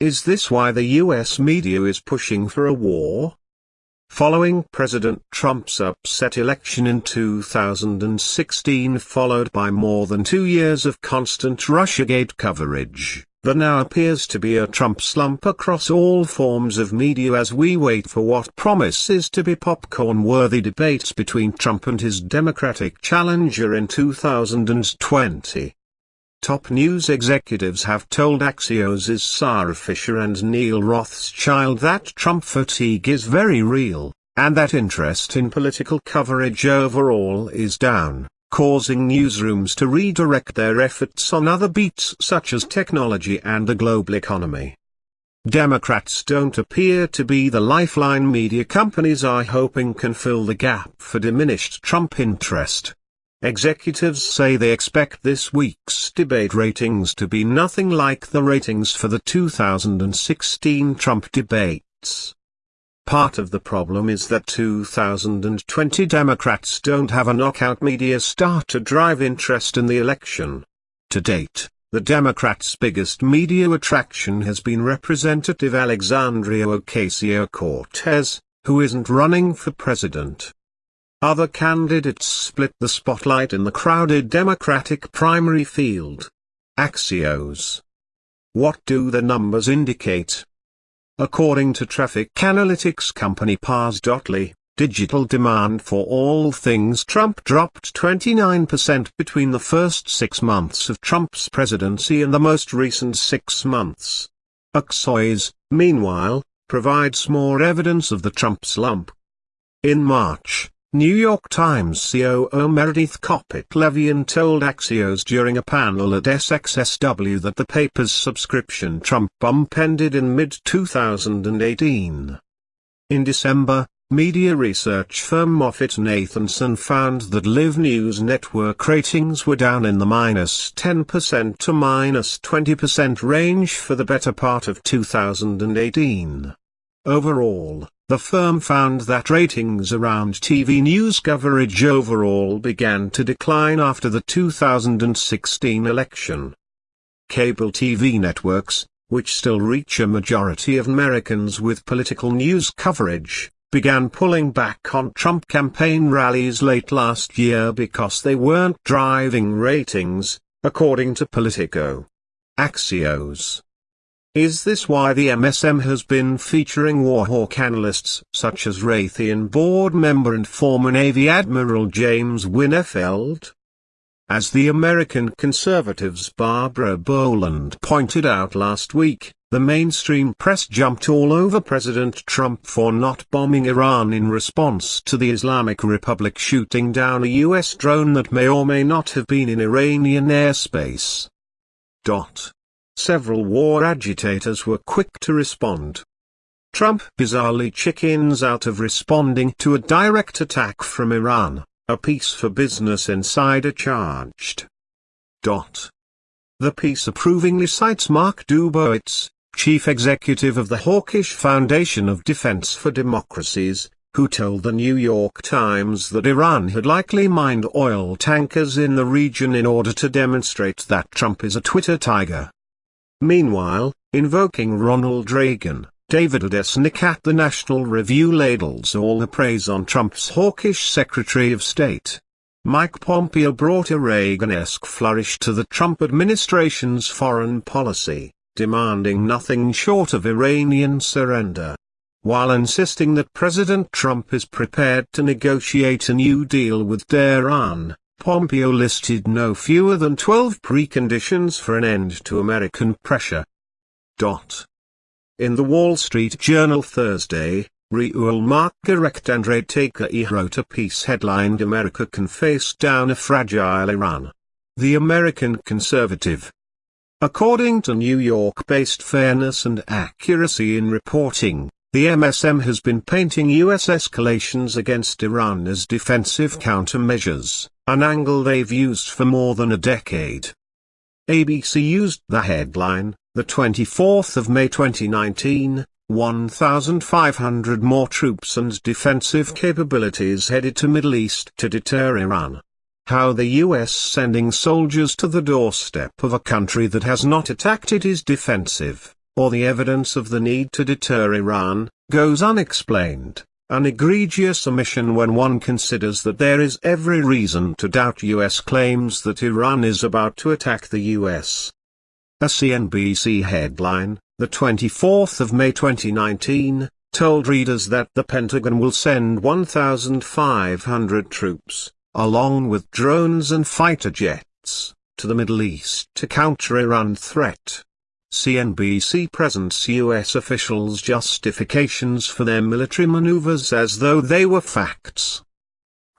Is this why the US media is pushing for a war? Following President Trump's upset election in 2016 followed by more than two years of constant Russiagate coverage, there now appears to be a Trump slump across all forms of media as we wait for what promises to be popcorn-worthy debates between Trump and his Democratic challenger in 2020. Top news executives have told Axios' Sara Fischer and Neal Rothschild that Trump fatigue is very real, and that interest in political coverage overall is down, causing newsrooms to redirect their efforts on other beats such as technology and the global economy. Democrats don't appear to be the lifeline media companies are hoping can fill the gap for diminished Trump interest. Executives say they expect this week's debate ratings to be nothing like the ratings for the 2016 Trump debates. Part of the problem is that 2020 Democrats don't have a knockout media star to drive interest in the election. To date, the Democrats' biggest media attraction has been Representative Alexandria Ocasio-Cortez, who isn't running for president. Other candidates split the spotlight in the crowded Democratic primary field. Axios. What do the numbers indicate? According to traffic analytics company Parse.ly, digital demand for all things Trump dropped 29% between the first six months of Trump's presidency and the most recent six months. Axios, meanwhile, provides more evidence of the Trump slump. In March, New York Times COO Meredith Kopit Levien told Axios during a panel at SXSW that the paper's subscription Trump bump ended in mid-2018. In December, media research firm MoffettNathanson found that Live News network ratings were down in the minus 10% to minus 20% range for the better part of 2018. Overall, the firm found that ratings around TV news coverage overall began to decline after the 2016 election. Cable TV networks, which still reach a majority of Americans with political news coverage, began pulling back on Trump campaign rallies late last year because they weren't driving ratings, according to Politico. Axios is this why the MSM has been featuring Warhawk analysts such as Raytheon board member and former Navy Admiral James Winnefeld? As the American conservatives Barbara Boland pointed out last week, the mainstream press jumped all over President Trump for not bombing Iran in response to the Islamic Republic shooting down a U.S. drone that may or may not have been in Iranian airspace. Dot. Several war agitators were quick to respond. Trump bizarrely chickens out of responding to a direct attack from Iran, a piece for Business Insider charged. Dot. The piece approvingly cites Mark Dubowitz, chief executive of the Hawkish Foundation of Defense for Democracies, who told the New York Times that Iran had likely mined oil tankers in the region in order to demonstrate that Trump is a Twitter tiger. Meanwhile, invoking Ronald Reagan, David Adesnik at the National Review ladles all the praise on Trump's hawkish Secretary of State. Mike Pompeo brought a Reagan-esque flourish to the Trump administration's foreign policy, demanding nothing short of Iranian surrender. While insisting that President Trump is prepared to negotiate a new deal with Tehran, Pompeo listed no fewer than 12 preconditions for an end to American pressure. Dot. In the Wall Street Journal Thursday, Reuel Marc and Ray Takeyh wrote a piece headlined America can face down a fragile Iran. The American Conservative. According to New York-based Fairness and Accuracy in Reporting, the MSM has been painting U.S. escalations against Iran as defensive countermeasures, an angle they've used for more than a decade. ABC used the headline, the 24th of May 2019, 1,500 more troops and defensive capabilities headed to Middle East to deter Iran. How the US sending soldiers to the doorstep of a country that has not attacked it is defensive or the evidence of the need to deter Iran, goes unexplained, an egregious omission when one considers that there is every reason to doubt US claims that Iran is about to attack the US. A CNBC headline, the 24th of May 2019, told readers that the Pentagon will send 1,500 troops, along with drones and fighter jets, to the Middle East to counter Iran threat. CNBC presents U.S. officials' justifications for their military maneuvers as though they were facts.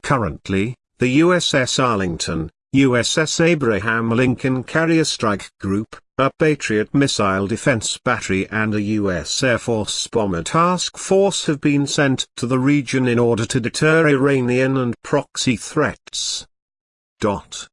Currently, the USS Arlington, USS Abraham Lincoln Carrier Strike Group, a Patriot missile defense battery and a U.S. Air Force bomber task force have been sent to the region in order to deter Iranian and proxy threats. Dot.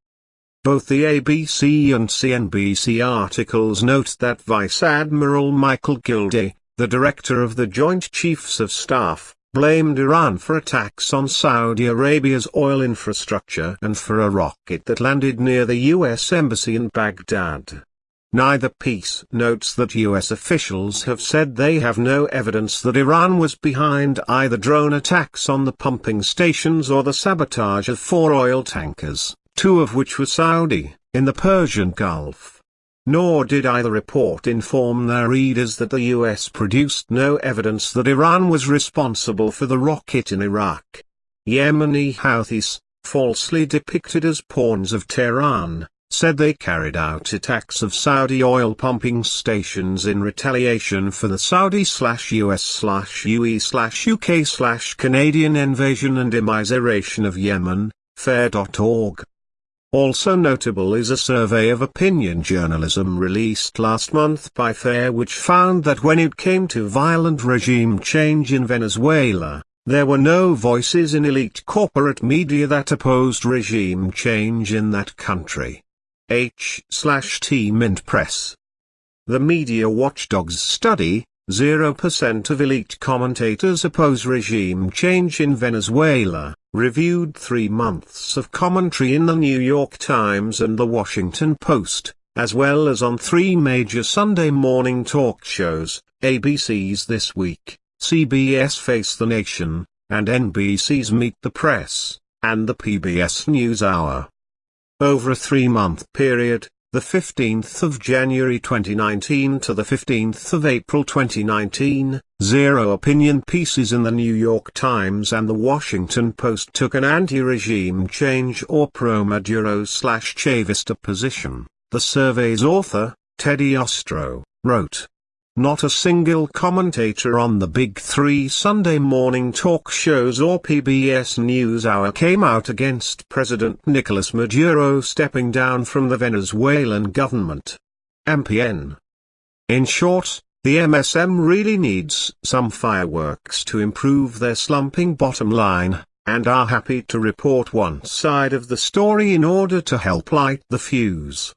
Both the ABC and CNBC articles note that Vice Admiral Michael Gilday, the director of the Joint Chiefs of Staff, blamed Iran for attacks on Saudi Arabia's oil infrastructure and for a rocket that landed near the U.S. Embassy in Baghdad. Neither piece notes that U.S. officials have said they have no evidence that Iran was behind either drone attacks on the pumping stations or the sabotage of four oil tankers two of which were Saudi, in the Persian Gulf. Nor did either report inform their readers that the US produced no evidence that Iran was responsible for the rocket in Iraq. Yemeni Houthis, falsely depicted as pawns of Tehran, said they carried out attacks of Saudi oil pumping stations in retaliation for the Saudi-US-UE-UK-Canadian invasion and immiseration of Yemen, fair.org. Also notable is a survey of opinion journalism released last month by FAIR which found that when it came to violent regime change in Venezuela, there were no voices in elite corporate media that opposed regime change in that country. H/T Mint Press. The Media Watchdogs study, 0% of elite commentators oppose regime change in Venezuela, reviewed three months of commentary in the New York Times and The Washington Post, as well as on three major Sunday morning talk shows, ABC's This Week, CBS Face the Nation, and NBC's Meet the Press, and the PBS NewsHour. Over a three-month period, the 15th of January 2019 to the 15th of April 2019, zero opinion pieces in the New York Times and the Washington Post took an anti-regime change or pro-Maduro slash Chavista position. The survey's author, Teddy Ostrow, wrote, not a single commentator on the Big Three Sunday morning talk shows or PBS NewsHour came out against President Nicolas Maduro stepping down from the Venezuelan government. MPN. In short, the MSM really needs some fireworks to improve their slumping bottom line, and are happy to report one side of the story in order to help light the fuse.